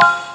you